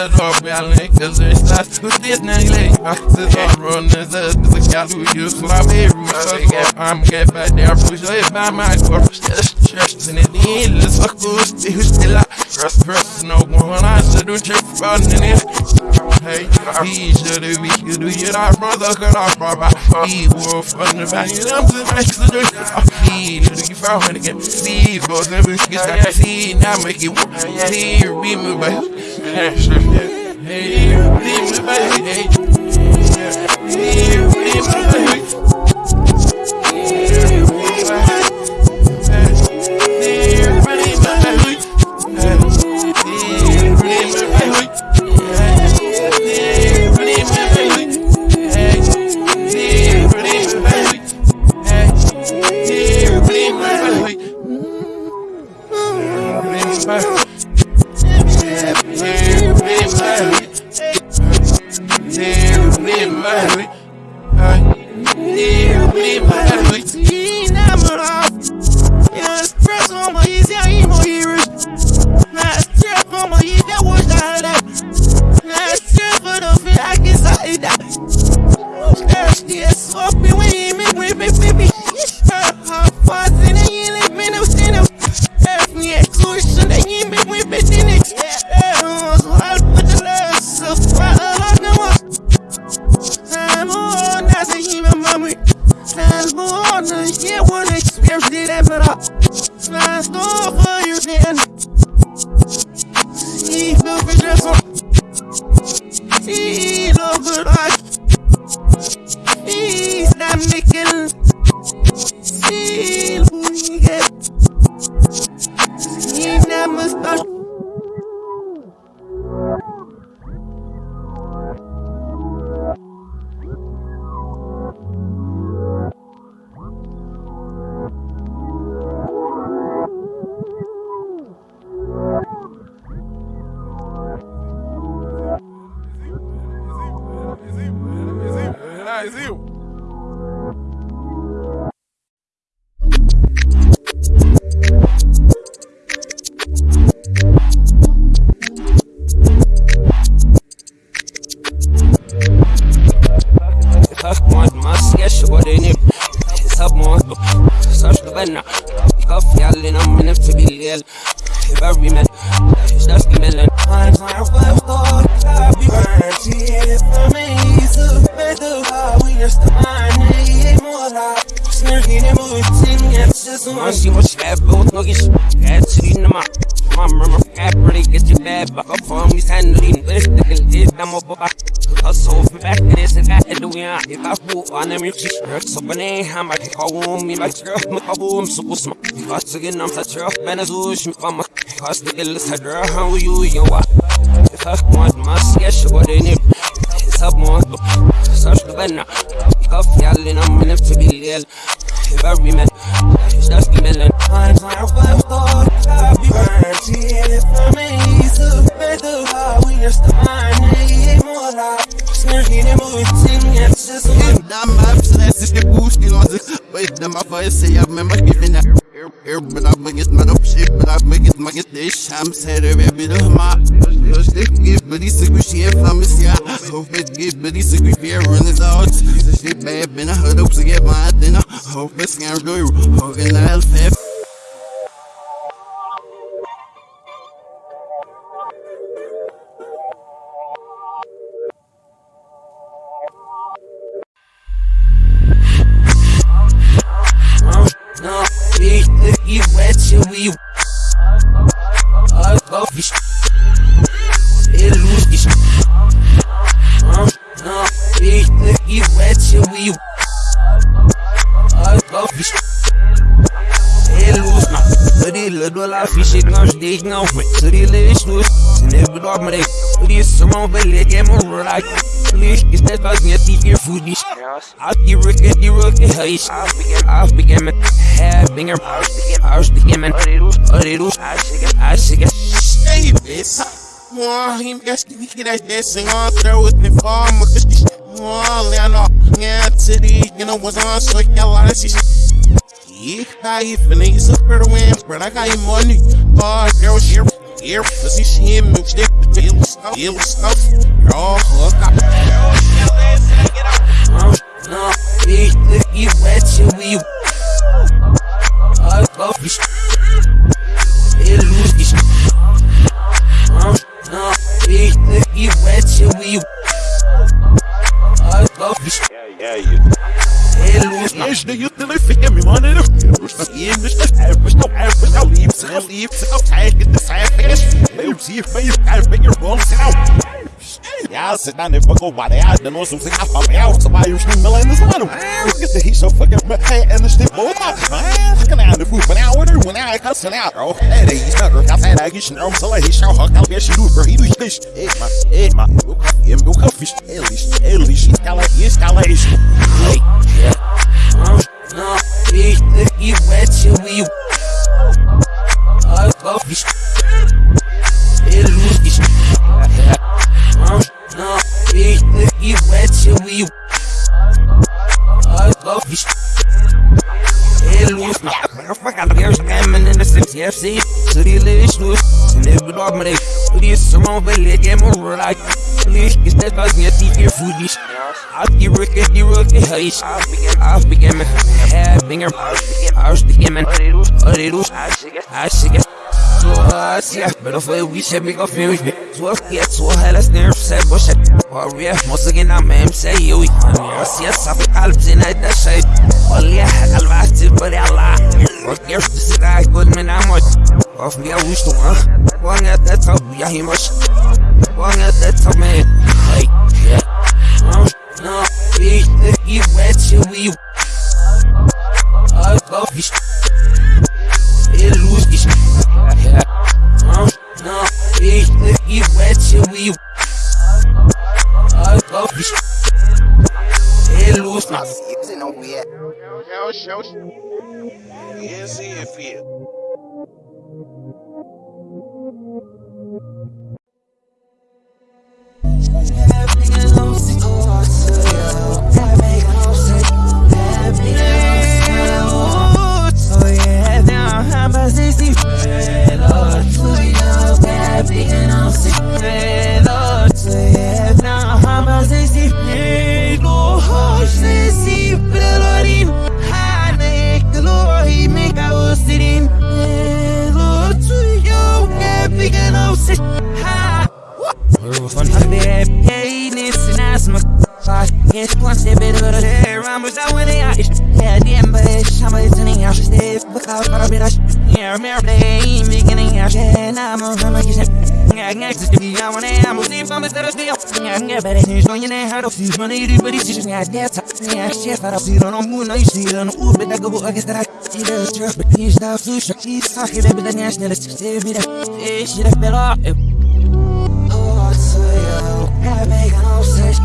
it's all balance, cause it's not to this now, I said, I'm running, there's a guy who used my baby, I'm get back there, push it by my corpse, just in the end, let's for. Hey, he should be you do your brother, cut off, brother. He will fun the value, I'm the next to do He do you found it again. See, both of us get that. See, now make it work. See, be me, but. Hey, family. Me family. Teen number off. Yeah, stress on my easy, I ain't more heroes. My easy, I wash out for the fit, I guess I eat that. Yeah, swap me, we ain't me, me, me, me be. Her, her, fuzz, Bad boy talking shit, ass shit in my mom. Remember, fat pretty, get your bad back up for me. Sand lean, this thing is damn up. I'm so fat, this and that, and we are. If I fool, I never reach it. Hurts up an aim, I might call me My girl, my kaboom, so smart. Because again, I'm such a benazush, my mama. Because the girl is a girl, how you, you are. If I want my sketch, what in it. It's up more, such the banner. Cuff, y'all, and I'm enough to be little every bit of my. Give, but he's sick with shit from his yeah. Hope it give, but he's sick with fear, running out. This shit bad, been a hood up to get my dinner. Hope it gives buddy's secret here. Runnings out. She's a sleep babe and a huddle to get my dinner. Hope it's gonna do, holding the hell fifth. Do la fiche gange des gangs Så de lever snus Sen er vi dog med det Fordi som om vel jeg gemmer råd Licht ist etwas mehr tief ihr Fudisch Auf die Rücke, die Rücke heiß Aufbegehen mit Herbinger Ausbegehen mit Oridu Aschige Hey, bitch. More, he gets to get that dancing on throw with me this. More, Leonard, yeah, the, you know, was on so yeah, a lot of shit. Yeah, I even need super win, but I got him money. Oh, girl, here, here, cause he see him move stick, it was stuff, it was stuff. Oh, hook up. No, ich ich wette wie I love you. It lose this. No, ich ich wette wie I love you. Yeah, you. It lose now. Eles daí eu fiquei me mandando. E eles não erros não livros, não livros, não tag the fast. Eu see face, I figure wrong now. Ja, sit down there, fuck over there. I don't know something I found out. Somebody was still in this one. Look at he's so fucking hey, and the stiff boy. Man, looking at the food, but now order when I cussing out, bro. Hey, he's not I said I get you know, so he's so hot, I'll get you do for he do fish. Hey, my, hey, my, go coffee, go coffee. At least, at least he's got FC. Så de lever snus. Sen er vi dog med det. Fordi som om vel jeg gemmer råd. Licht ist etwas mehr tief ihr Fudisch. Auf die Rücke, die Rücke heiß. Aufbegehen mit Herbinger. Ausbegehen mit Oridu. Aschige. Så Asia, men foi o bicho é mega filme. Sua filha, sua ela se nerf, sai bocha. Warrior, moça que na meme, sei eu. Asia, sabe calma, se não é cheio. Olha, calma, se por ela. Porque eu se dá, quando me namoro. Of me, I wish to one. One at that top, yeah, he must. One at that top, man. Hey, yeah. No, ich, ich wette you. I love you. It lose this. Yeah. Oh, no, ich, ich wette you. I love you. It lose now. Show, show, show. Yeah, see if you. Van still. Yeah, yeah, but it's going in there, how to see money, but it's just, yeah, that's yeah, shit, but I'll see it on the moon, I see it on the wood, but I go, I guess that I see the truck, but he's the fish, he's talking about the national, it's just a bit of, eh, shit, I fell off. Oh, it's so yo, gotta make an obsession.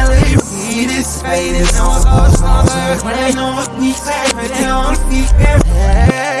ships and leave. Get this, I get this song, go stronger. When I know we say, but don't speak. Hey,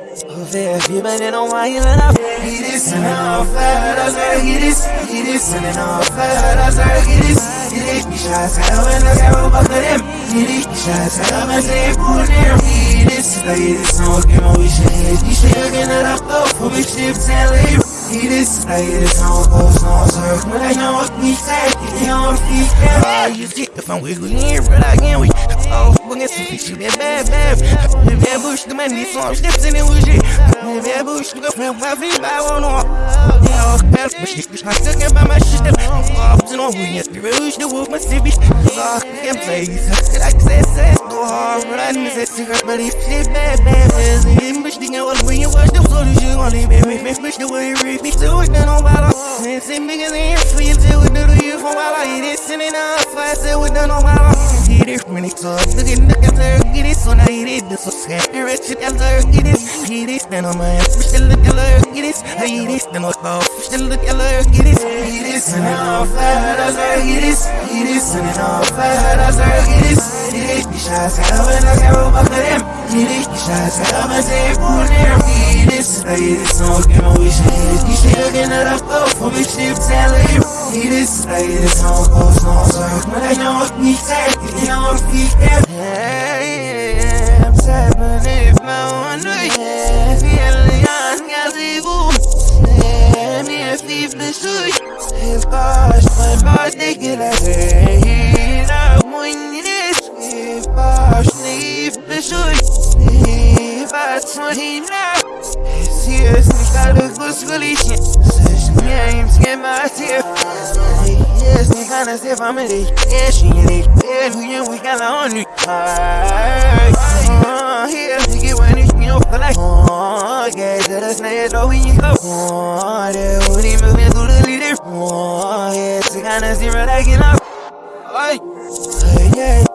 Get this and off that, I gotta get this. Get this and off that, I gotta get this. Get it, the shots out and I over to them. Get it, the shots out and say, pull them. Get this, I get this song, get my wishes. You should get it up, though, for big ships and leave. Get this, I get this song, go small circle. When I know what we say, get on feet. Ah, you see, if I'm wiggling but I can't wait. Oh, we're gonna see you bad, bad, bad. Bad bush, the man, these songs, steps in it with you. Bad bush, the friend, my feet, I won't know. Yeah, bad bush, the bush, I took it by my shit. Oh, you know, we get the rush, the wolf, my city. Oh, can't play. Like I said, go hard, but I didn't say cigarette, but it's bad, bad, bad. And bush, the girl, when you watch the floor, you only make me, me, the way you read me. So it's done on battle. And it's bigger than your feet, till we do the you for a while. I eat it, sitting up, I said, we're done on battle. Get it, when it's up, look at the answer, get it, so now it, this was happy, and answer, get it, get it, stand on my ass, we still look at her, get it, I eat it, stand on my we still look at her, get it, get it, and then off that, I say, get it, get it, and then off that, I say, get it, get it, the shots out, and I can't roll back to them, get it, the shots out, and say, pull them, get it, I get it, so get my wishes, you should have been up, though, for me, ships and leave, get it, I get it, so go, small circle, when I know what we say, get it on feet, yeah, I'm tapping if my one way, feeling young, got the boom, yeah, me a thief, the shoot, if gosh, my boss, they get a day, I'm winning this, if gosh, leave the shoot, if I twenty now, seriously, got a good solution, such names, get my tip, yes, ni kana se family, yes, she need, yes, we we got on you, ah, here, you get when it's, you know, feel like, oh, get to the snare, though, when you go, oh, when he move me through the leader, oh, yes, you kinda see right, I get up, ay, yeah.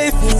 life.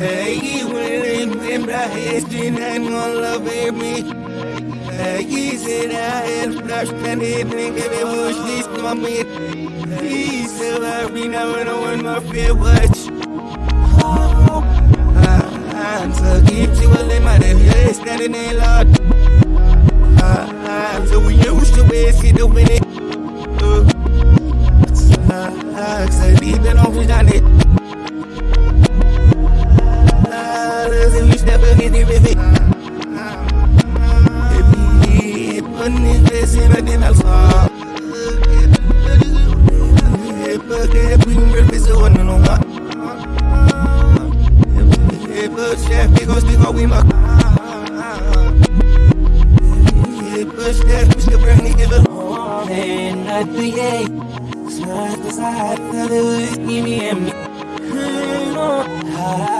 Hey, said I had a flash, and it didn't give me much, this to my man. He said, I be now and want my fair watch. I'm so deep, she will let my day, standing in lot. I'm so used to it, see the winning. Cause deep off done it. Side to side, tell it give me and me. Hush, living it,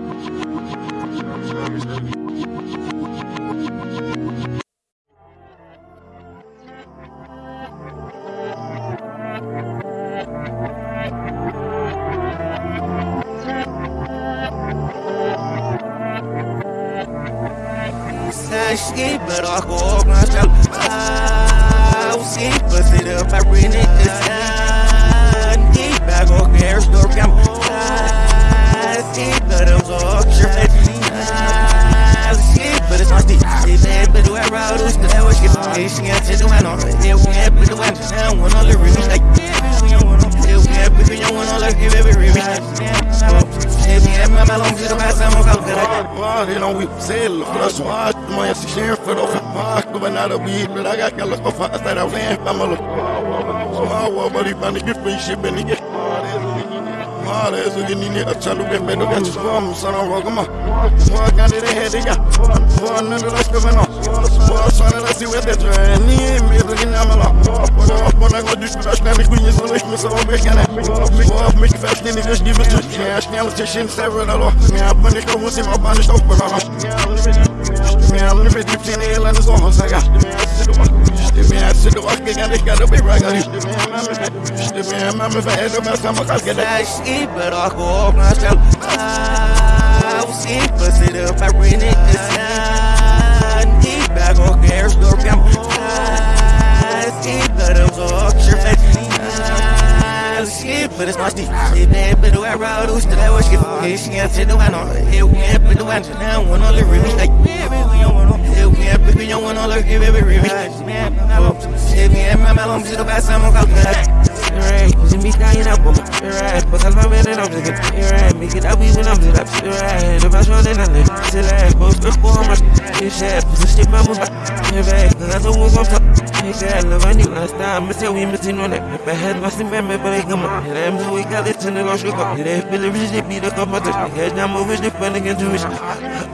gini ni at chalu be be do ga ci fam sana ro gama kan de he de ga wa na de la ko no wa sana la si we de tre ni me do gini amala wa na go dus das na mi kunye so ich muss aber be kana wa mich fast ni das gibt es ja schnell zu schön selber da lo ja man ich muss im wird die zehn elan so was ja Stimme ja zu doch gegen dich gerade bei Raga Stimme ja man verhält mir das mal gerade Sashi, but I go myself. Ah, I'll see, but sit up, I to sun. Deep, I. See, but I'm. I'll see, but it's. See, man, but do I roll those that I was getting? Hey, she got to do I know. We have to do I now. One on the river, like, baby, we don't want to. Hey, we have to do one on the river, river. Hey, me and my mom, she do buy some of that. Right, she be dying up on me. Right, but I'm not ready to get right. Make it up even I'm it up. Right, if I show then I live. I go to I'm a shit. Just stick my move back. Right, cause I don't want to I knew last time. I said we missing on that. If I had my but I come on. And I'm so we got it in the lost look up. They feel it, they beat the cup of the head. I'm over the fun again to it.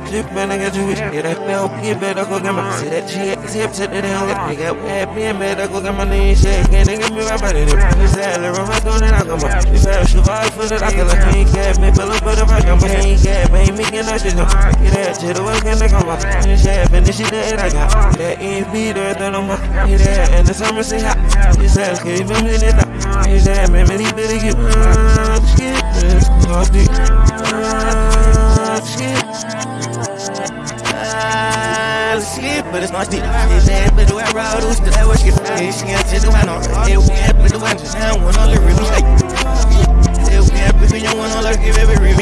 Ship man again to it. That go get my. That shit, see upset that hell. I got happy and better, go get my name shake. Can't get me right by the Salary, I'm doing it, I come up. If I should fight for that, I can like, ain't get me, but look, but if I come, but ain't get me, ain't making that shit, no. Get that shit, what can I come up? This shit, and this shit that I got. That ain't be there, then I'm up. Get that, and the summer say hot. It's that, can you in it up? It's that, man, man, he better get, but it's not deep. It's that, but do I roll those that I was getting? Hey, she got to do I we have to do I just one on the river. Hey, we have to do you on the river.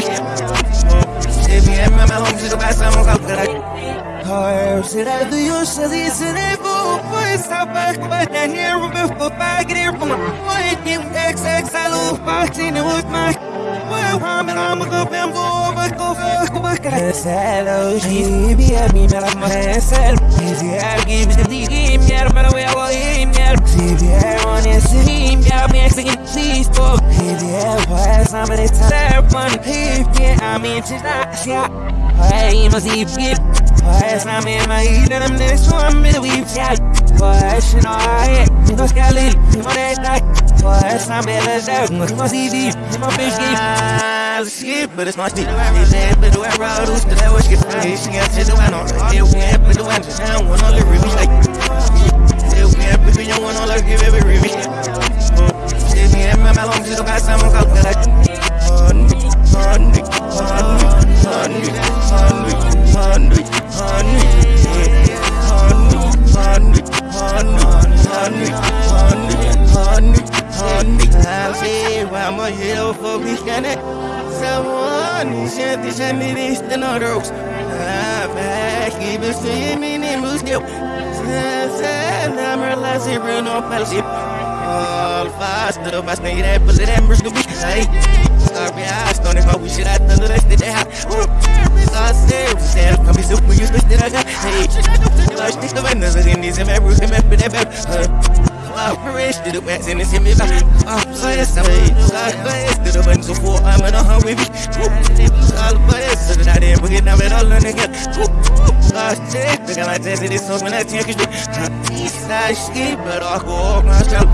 Hey, me and my home to I'm gonna go. You, this is a boo, boy, stop back, but I hear a bit of back here from my you I love, boxing, it was my. Well, I'm an I'm a go bamboo, but go fuck, a myself. Easy, I give it the game, yeah, but I will aim, yeah. See, I want to see, yeah, I'm asking, please, fuck. Yeah, why somebody tell fun, yeah, I'm into that, yeah. Why must he give? Is I'm in my heat and I'm next one, but we've got. Why should I? You know, Skelly, you know that night. Is I'm in the dark? You see the, you must be I'll skip, but it's not deep. They said, but the way I ride, who's the level skip? Hey, she got to the hill, we have to the one to town, one on the river, like, we have to young one give every river. Say, me and my long to the past, I'm that. Honey, honey, honey, honey, honey, honey, honey, honey, honey, honey, honey, honey honey. I'll say, I'm a hell for me, can it? Someone someone Shanti shanti disten og ros Vækki bestyr minni muskjó Sen amur lasi brun og pelsi All fast og bare snegir eppel i den brusku bík Hei, snakki hæst og nefn og vísir at það er eftir det her Sassi, sér kom í sup og just bestir að hæ Hei, það er stíkt og vennast og sinni sem er brusku meppin eppel Hei rich to the west and it's him if I I'm blessed I'm blessed to the one so for I'm in a home with me I'm blessed. To the night and we're not at all learning again. I'm blessed. To my test it is so when I think it's I skip but I'll go off my child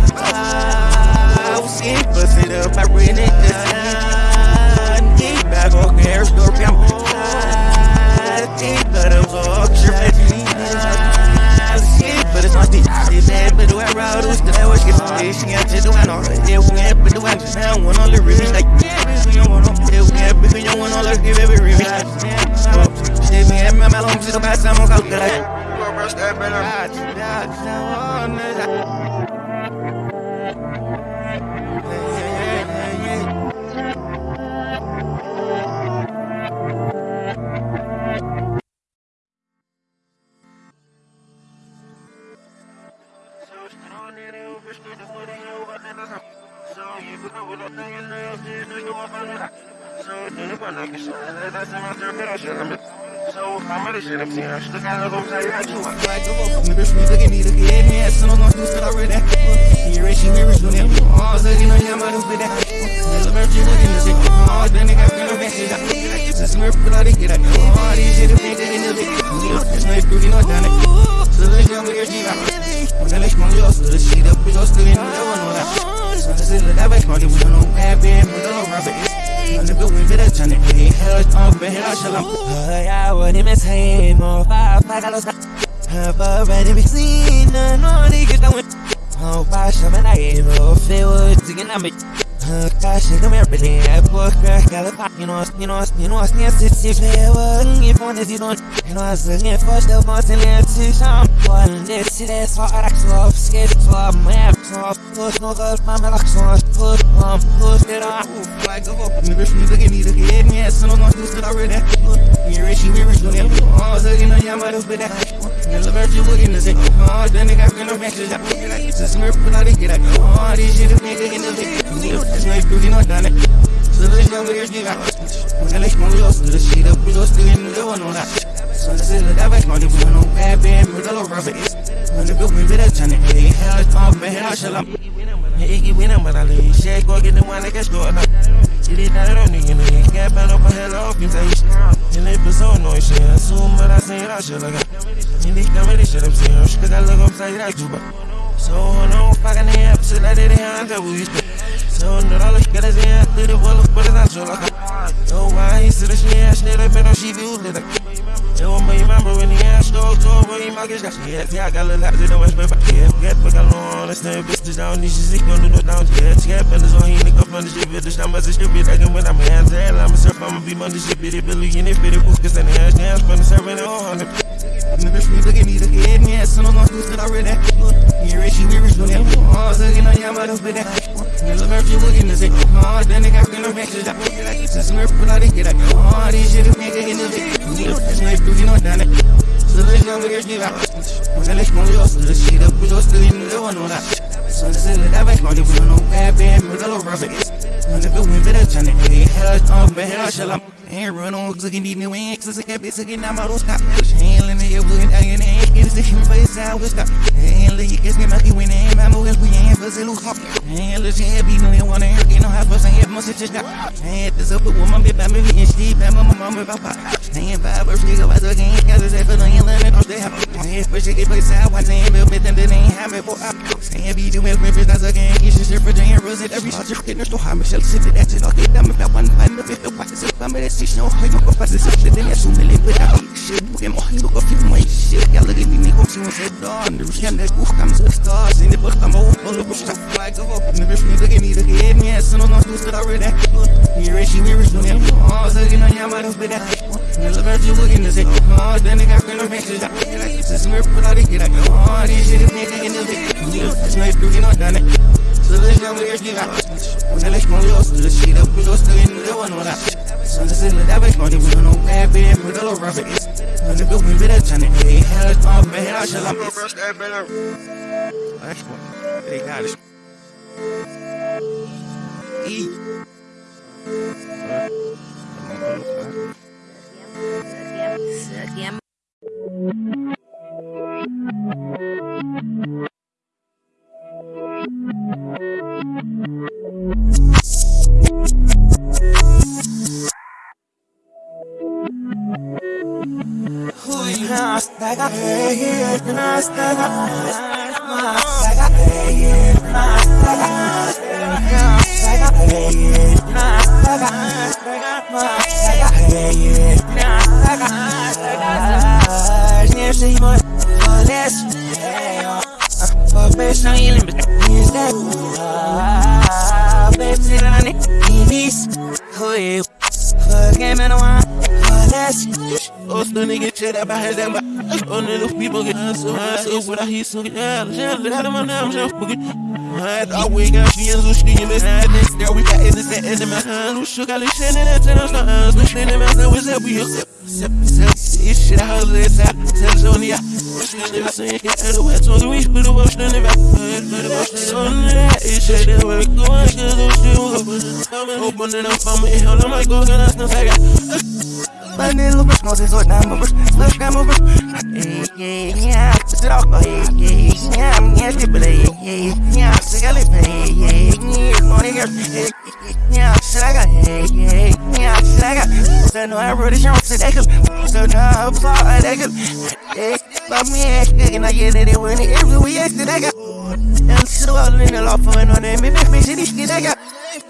I'll skip but sit up I bring it. To sun Keep back on air store cam I think that I'm so up your face med det snart Det er bad, men du er rød, du skal lave et skift Det er sådan, jeg til, du er nok Det er unge, men du er nok Det er unge, når det rives Like, yeah, hvis du gjorde nok Det er unge, hvis du gjorde nok Det er unge, hvis du gjorde nok Det er mere, men mellem be du er sammen, kaldt det dig Det er mere, men mellem til, du er sammen, kaldt det dig So I'm ready shit, I'm seeing I should have got a little tight, I do I like the vocal Niggas be looking me, looking at me, as soon as I'm through, said I read that He rich, he rich, doing it, all sucking on your mother, but that There's a birthday looking at shit, all the nigga feel a bad shit, I This is where people ought to get out, all these shit, the things that in the bit You know, this nice groovy, no down it Sırrıca bu yaşıyla Magalık mı yok sırrıcıyla bir dostluğun da var ola Sırrıcıyla da bak magi bunu ne bileyim bu da olmaz Hani bu bir de canı iyi her aç Chega minha pele é boca Que ela bate em nós, em nós, em nós Nesse se vela E com decisões Nossa resposta Você lê se chama Nesse é só Araxlof Skate Flop Map Flop Todos no rosto Mamelak Sons Todos Lom Todos Terá Oof Like a hope Never shoot again Need again Yes I know Nós This is already We're rich We're rich Don't ever All Zagina Yamada But that I love every word in the same. Oh, the nigga got no matches. I feel like it's a smirk, but I didn't get like, oh, this shit is nigga in the dick. Clear, that's nice, cause you know, done it. So this young nigga's nigga. When I like my wheels, the shit up, we go still in the one on that. So this is the dive, my dude, no bad band, middle of rubber. When the build me with a turn it hey, hell, it's all man, hell, shall I? Hey, you win, but I leave. Shake, go get the one that gets good. She did that on nigga, nigga. Got back up on hello reputation. And they put so annoying shit. I assume what I seen, I should look up. And they come with this shit, I'm seeing. I'm sure I look upside like Juba. So hold on, fucking the app, shit like that, I'm double used to. So no dollar, got his hand through the wall, but it's not sure like. Oh, why he said that she ain't shit, I bet on she view lit. Don't be remember when the ass goes to where you markets got shit. Yeah, I got a little don't the my but yeah, forget, but got long on the snap. This is down, this is it, don't do no down. Yeah, yeah, but it's on here, nigga, fun as shit, bitch. This time, as a stupid, I can win, I'm hands hell. I'm a surf, I'ma be money, shit, bitty, Billy, and if it is, cause then the ass dance, but it's every no hundred. Niggas free, look at me, look at me, ass, and I'm gonna do it, I read that. Yeah, Richie, we rich, look at me, oh, I'm looking on your mother's bit. You look at you, looking at it, oh, then they got gonna match it up. Since we're put out, they get up, oh, these shit, nigga, in the video. This nigga, Bugün oynanır Sırrına bir geçti bak Modelik moduyor sırrı şiire Kuzo sırrını da var ona Sırrı da bak Modu bunu no bad bad Mırdalı rafet Modu bu mu bile çanı Her açtan ve her açalım Her run on Sıkın dinle ve eksik Hep sıkın ama rosta Şehirli ne yapın Ayın ayın niggas to hit me for his stop. Handle you guess me. My moves we ain't for Zulu Hawk. Handle this head wanna and get no high first and have most of just. Hand this up with woman, bitch, by me, and she, by my mama, by pop. Hand five or three, go out the game, cause it's effort on your limit, the house. Hand for shit, get for side, watch and built with them that ain't having for up. Stand be doing rivers, that's a game, you should share for Jane Rose every shot. You're getting so high, Michelle, sit it, that's it, I'll get them if I want to find the fifth of what is it, I'm in a station, I'll play my professor, sit it, and that's who me without. Shit, book him, I'll look a few more shit, y'all looking look at me, make up, see what's head on, the Russian, that goof comes to the stars, in the book, I'm all, all the bush, like the hope, and the rich nigga, give me the game, yeah, son, no, do still already, here, she, we rich, no, yeah, oh, so, you. know, yeah, I'm out of it, Nella verge looking to say, oh, then they got gonna make it. Like, this is where put out the kid, like, oh, this shit in the let's go with your shit. When I let go, you'll the one with that. So this is the devil, no, they will know bad, bad, with a is. When the building bit they had it man, I shall have it. That's what they got it. Eat. Sekian Oh, the nigga shit up behind them. Oh, little people get so high. So what I hear, so yeah, yeah, let them on them, just forget. I always got and Zushki in this hand. Next there, we got this end in my hand. Who all this shit in that tennis, no hands. We shit in my hand, what's up, we up. Sip, sip, this shit, I heard this out. Tell Sonia. Nigga saying, get out of wet, so we put a wash in the back. Put a wash in the back. It's shit that we're going, cause shit will go. Open it up, I'm in hell, I might go, get us no faggot. Vanilla brush, no sense, what number brush, slush camera brush. Hey, yeah, yeah, sit off, yeah, yeah, yeah, skip it, hey, yeah, yeah, sick of it, yeah, yeah, girl, hey, yeah, shit, I got, yeah, yeah, shit, I got. So, no, I it, show, so they could, so, no, I'm sorry, hey, but me, and I get it, when it, every we it, I got. And so, all in the law for an on them, if me, shit, shit, I got.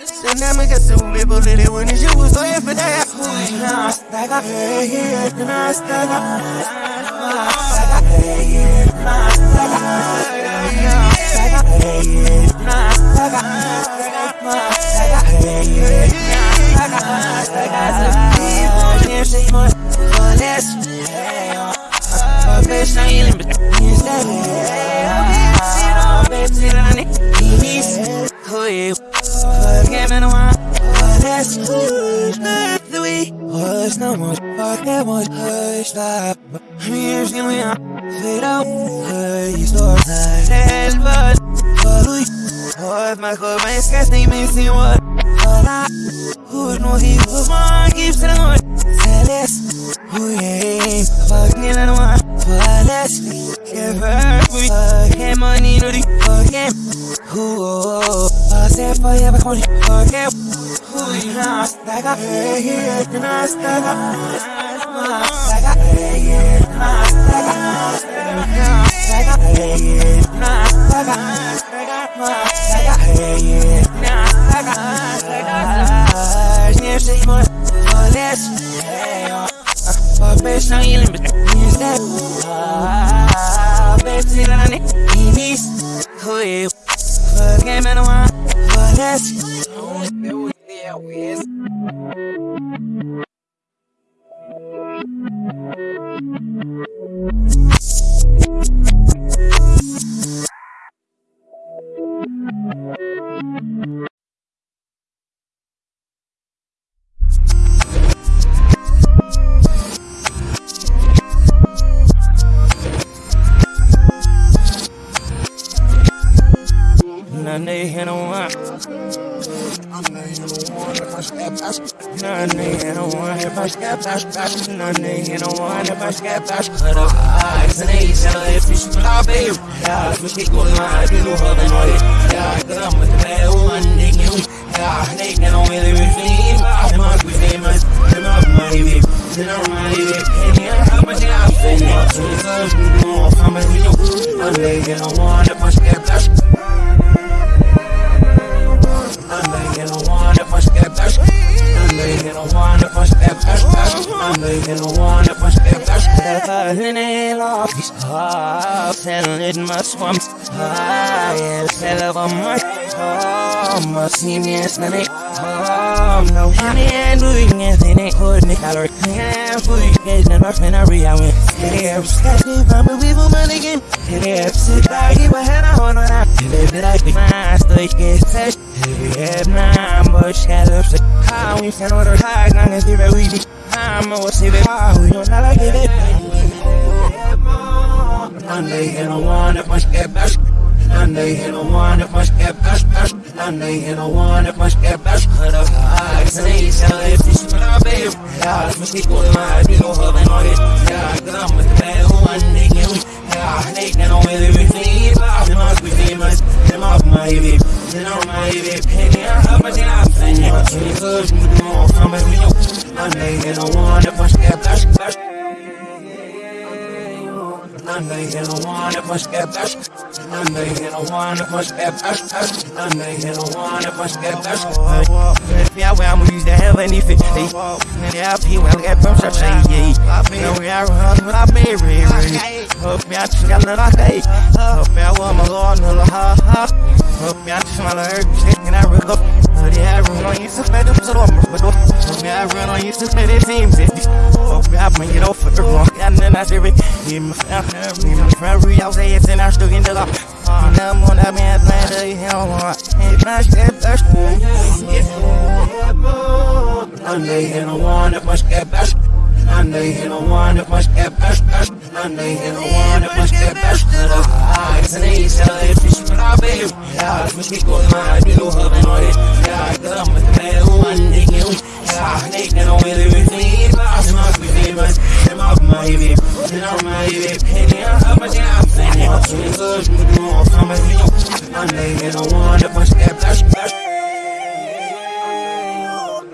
So now me got some people that they want to shoot was so if it I got Nastaga, hey, yeah, Nastaga Nastaga, hey, yeah, Nastaga Nastaga, hey, yeah, Nastaga Nastaga, Nastaga, hey, yeah, Nastaga, Nastaga, one if I step past. Cut up eyes and they tell want to not, yeah, I think my stage gets touched, yeah, nah, but shadows, how we found order, high, not as if we be, I'm a what's it, how we don't like it, Monday and it must get best. Monday and I want it must get best, best. Monday and I want it must get best. Put up uh, eyes and they sell it. This is what I pay. Yeah, it's must go to my people having all this. Yeah, cause I'm with the bad one. They can we. Yeah, they can only live with me. They must be famous. Them off my baby. They know my baby. Penny, I have my job. And you're too good. You know, I'm a real. Monday and I want it must get best, best. I want it must get best. I want it must get best, best. Monday and I want get best. Yeah, well, I'm used to have anything. Yeah, I well, get such a yeah. Now we are on what I may read. Hope me, I just got a lot day. Hope me, I want my Lord, no, ha, ha. Hope me, I just want to hurt shit, and I rip up. Yeah, I run on you, so a lot more. Hope me, I run on you, so bad, it seems. Hope me, I bring it off for the wrong. And then I do it. Yeah, my family, my family, I'll say it's in our stuck in the lock. Now I'm on that man, man, they hell, it's not step, that's Monday and I want it must get best. Monday and I want it must get eh, best, eh, best. Eh. Monday and I want it must get best. Eyes and they sell it, fish for our baby. Yeah, it's must be good, man, I do have an audit. Yeah, I come with the bad one, they can we. Yeah, they can only live with me. They must be famous. Them off my baby. They know my baby. Penny, I have my job. Penny, I'm too good. You know, I'm a real. Monday and I want it must get best, best.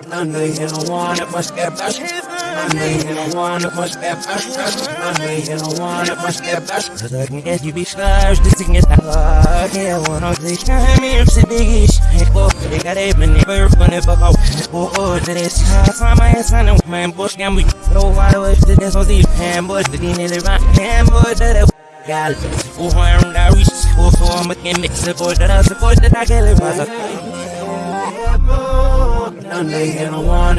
Monday and I want it must get best. Monday and I want it must get best, best. Monday and I want it must get best. Cause I can get you stars, this thing is not hard. Yeah, one of these times, it's a big ish. Oh, they got a minute, but fun if I go. Oh, to this time, my ass on the man, bush, can we go out of the death of these ham boys, the dinner, the rock, ham boys, that gal. Oh, I'm not rich, oh, so I'm a mix support that I support that I get it. Monday and I want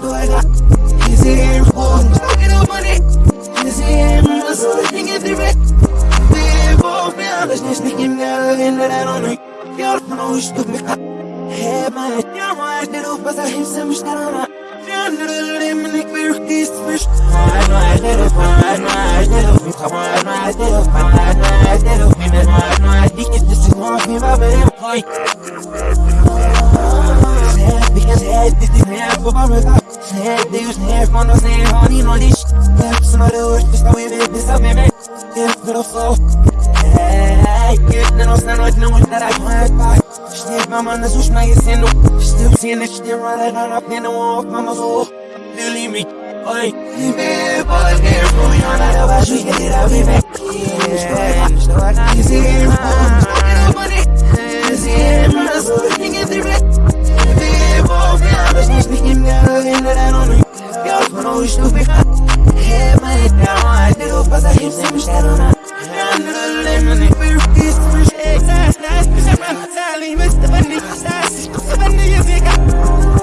with the bad one, they can we. Yeah, they can only live with me. They must be famous. Them off my baby. They know my baby. Penny, I have my job. Penny, I'm too good. You know, I'm a real. Monday and I want it must get best, best. Ooh. Still seeing this shit running on up in the wall, mama so Believe me, oi Me boy, here for me on that over, she get it out, baby Yeah, you see him, money You see him, so you can get the rest Vamos evolve now There's nothing in there, and that I don't know Girls wanna wish to be hot Head my head down, I do Pass a the same shit on her Sally, Mr. Bunny, Sassy, Mr. Bunny, you think I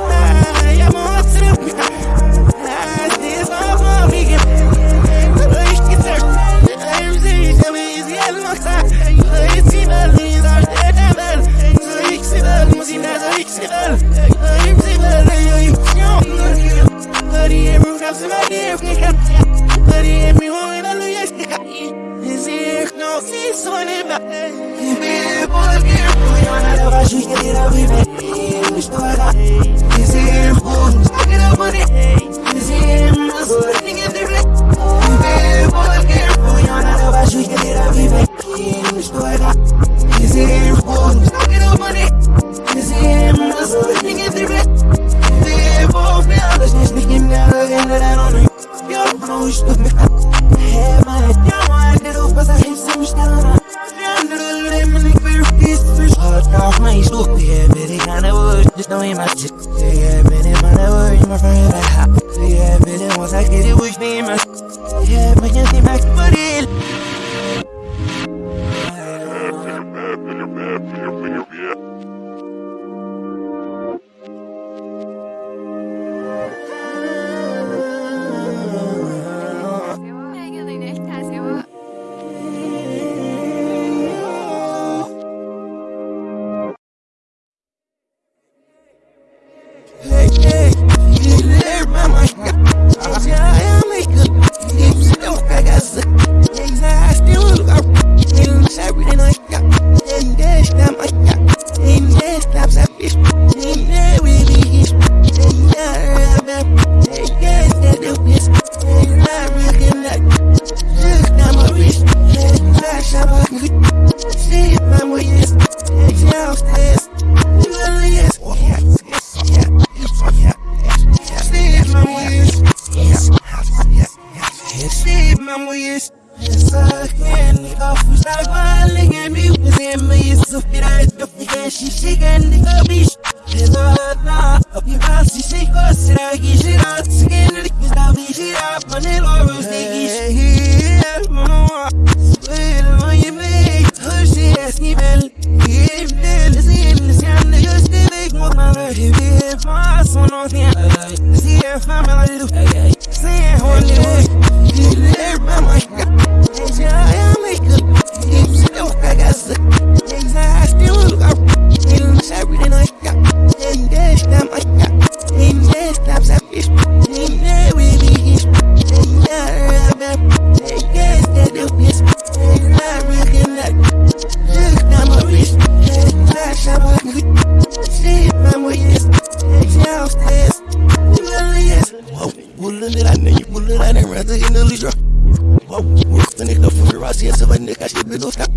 yes,